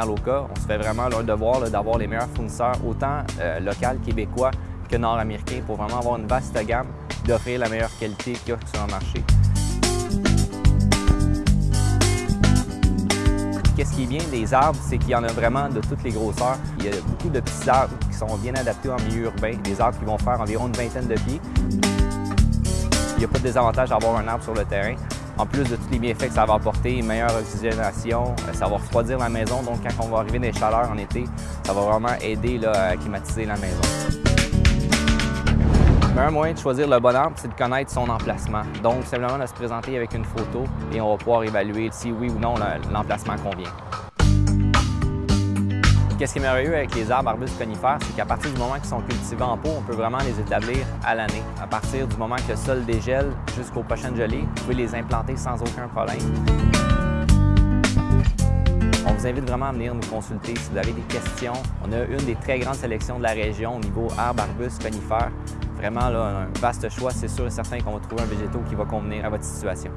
on se fait vraiment le devoir d'avoir les meilleurs fournisseurs, autant euh, locaux, québécois que nord-américains, pour vraiment avoir une vaste gamme d'offrir la meilleure qualité qu'il y a sur le marché. Qu'est-ce qui est bien des arbres, c'est qu'il y en a vraiment de toutes les grosseurs. Il y a beaucoup de petits arbres qui sont bien adaptés en milieu urbain, des arbres qui vont faire environ une vingtaine de pieds. Il n'y a pas de désavantage d'avoir un arbre sur le terrain. En plus de tous les bienfaits que ça va apporter, meilleure oxygénation, euh, ça va refroidir la maison, donc quand on va arriver des chaleurs en été, ça va vraiment aider à climatiser la maison. Le meilleur moyen de choisir le bon arbre, c'est de connaître son emplacement. Donc, simplement de se présenter avec une photo et on va pouvoir évaluer si oui ou non l'emplacement convient. Qu'est-ce qui est merveilleux avec les arbres arbustes conifères, c'est qu'à partir du moment qu'ils sont cultivés en pot, on peut vraiment les établir à l'année. À partir du moment que le sol dégèle jusqu'aux prochaines gelées, vous pouvez les implanter sans aucun problème. On vous invite vraiment à venir nous consulter si vous avez des questions. On a une des très grandes sélections de la région au niveau arbres, arbustes, conifères. Vraiment, un vaste choix. C'est sûr et certain qu'on va trouver un végétaux qui va convenir à votre situation.